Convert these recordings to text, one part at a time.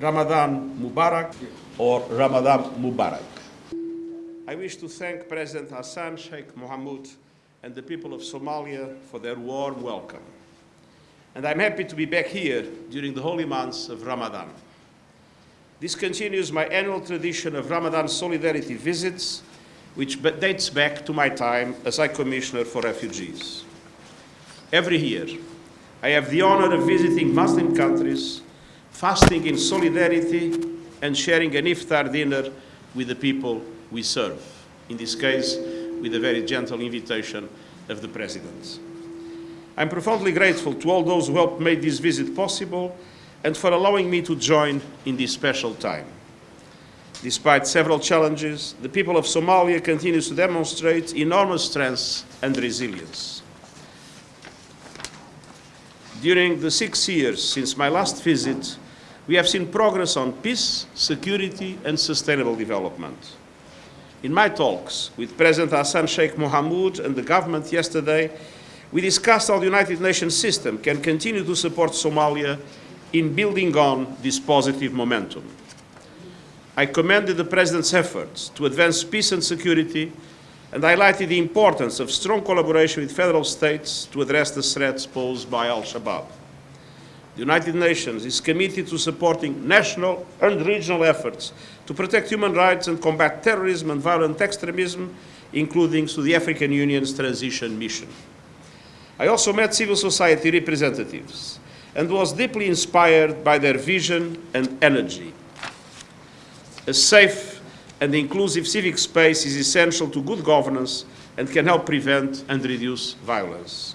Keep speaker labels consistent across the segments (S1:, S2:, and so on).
S1: Ramadan Mubarak or Ramadan Mubarak. I wish to thank President Hassan Sheikh Mohamud and the people of Somalia for their warm welcome. And I'm happy to be back here during the holy months of Ramadan. This continues my annual tradition of Ramadan solidarity visits, which dates back to my time as High Commissioner for Refugees. Every year, I have the honor of visiting Muslim countries, fasting in solidarity, and sharing an iftar dinner with the people we serve, in this case, with a very gentle invitation of the President. I'm profoundly grateful to all those who helped make this visit possible and for allowing me to join in this special time. Despite several challenges, the people of Somalia continues to demonstrate enormous strength and resilience. During the six years since my last visit, we have seen progress on peace, security, and sustainable development. In my talks with President Hassan Sheikh Mohamud and the government yesterday, we discussed how the United Nations system can continue to support Somalia in building on this positive momentum. I commended the President's efforts to advance peace and security and highlighted the importance of strong collaboration with federal states to address the threats posed by al-Shabaab. The United Nations is committed to supporting national and regional efforts to protect human rights and combat terrorism and violent extremism, including through the African Union's transition mission. I also met civil society representatives and was deeply inspired by their vision and energy. A safe and inclusive civic space is essential to good governance and can help prevent and reduce violence.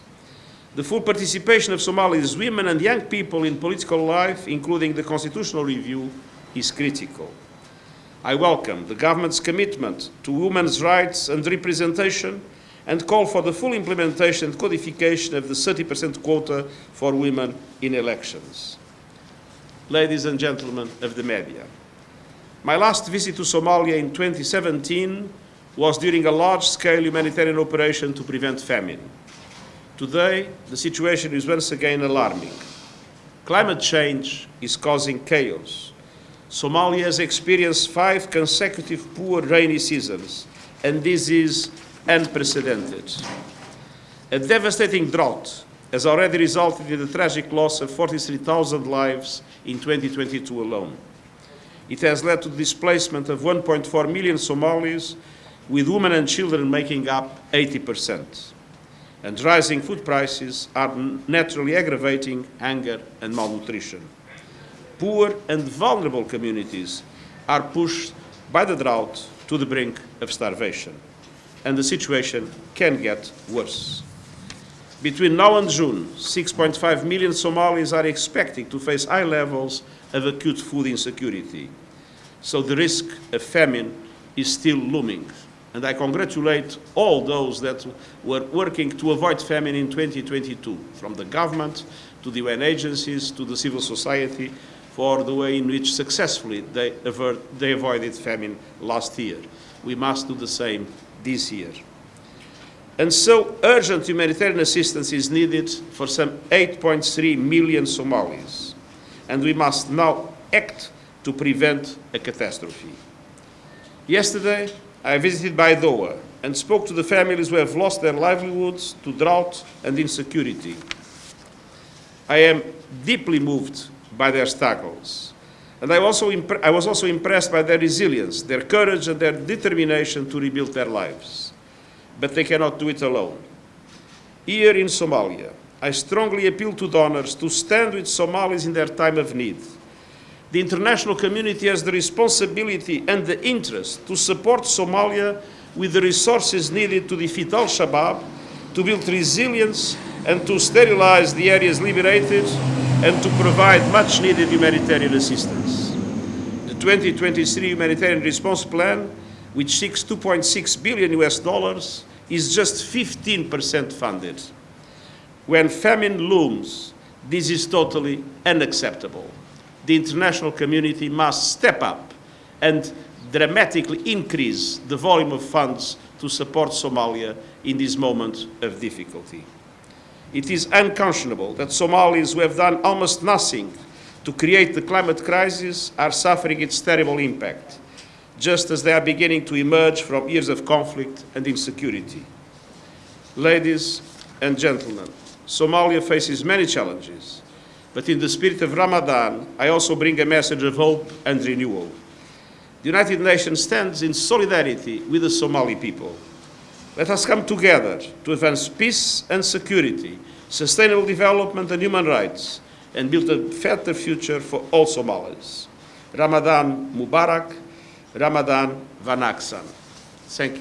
S1: The full participation of Somali's women and young people in political life, including the constitutional review, is critical. I welcome the government's commitment to women's rights and representation and call for the full implementation and codification of the 30% quota for women in elections. Ladies and gentlemen of the media, my last visit to Somalia in 2017 was during a large-scale humanitarian operation to prevent famine. Today, the situation is once again alarming. Climate change is causing chaos. Somalia has experienced five consecutive poor rainy seasons, and this is unprecedented. A devastating drought has already resulted in the tragic loss of 43,000 lives in 2022 alone. It has led to the displacement of 1.4 million Somalis, with women and children making up 80%. And rising food prices are naturally aggravating hunger and malnutrition. Poor and vulnerable communities are pushed by the drought to the brink of starvation. And the situation can get worse. Between now and June, 6.5 million Somalis are expecting to face high levels of acute food insecurity. So the risk of famine is still looming. And I congratulate all those that were working to avoid famine in 2022, from the government to the UN agencies to the civil society, for the way in which successfully they, avert, they avoided famine last year. We must do the same this year. And so urgent humanitarian assistance is needed for some 8.3 million Somalis. And we must now act to prevent a catastrophe. Yesterday, I visited Baidoa and spoke to the families who have lost their livelihoods to drought and insecurity. I am deeply moved by their struggles. And I, also I was also impressed by their resilience, their courage, and their determination to rebuild their lives but they cannot do it alone. Here in Somalia, I strongly appeal to donors to stand with Somalis in their time of need. The international community has the responsibility and the interest to support Somalia with the resources needed to defeat al-Shabaab, to build resilience and to sterilize the areas liberated and to provide much needed humanitarian assistance. The 2023 Humanitarian Response Plan which seeks 2.6 billion US dollars, is just 15% funded. When famine looms, this is totally unacceptable. The international community must step up and dramatically increase the volume of funds to support Somalia in this moment of difficulty. It is unconscionable that Somalis who have done almost nothing to create the climate crisis are suffering its terrible impact, just as they are beginning to emerge from years of conflict and insecurity. Ladies and gentlemen, Somalia faces many challenges, but in the spirit of Ramadan, I also bring a message of hope and renewal. The United Nations stands in solidarity with the Somali people. Let us come together to advance peace and security, sustainable development and human rights, and build a better future for all Somalis. Ramadan Mubarak, Ramadan wanaagsan. Thank you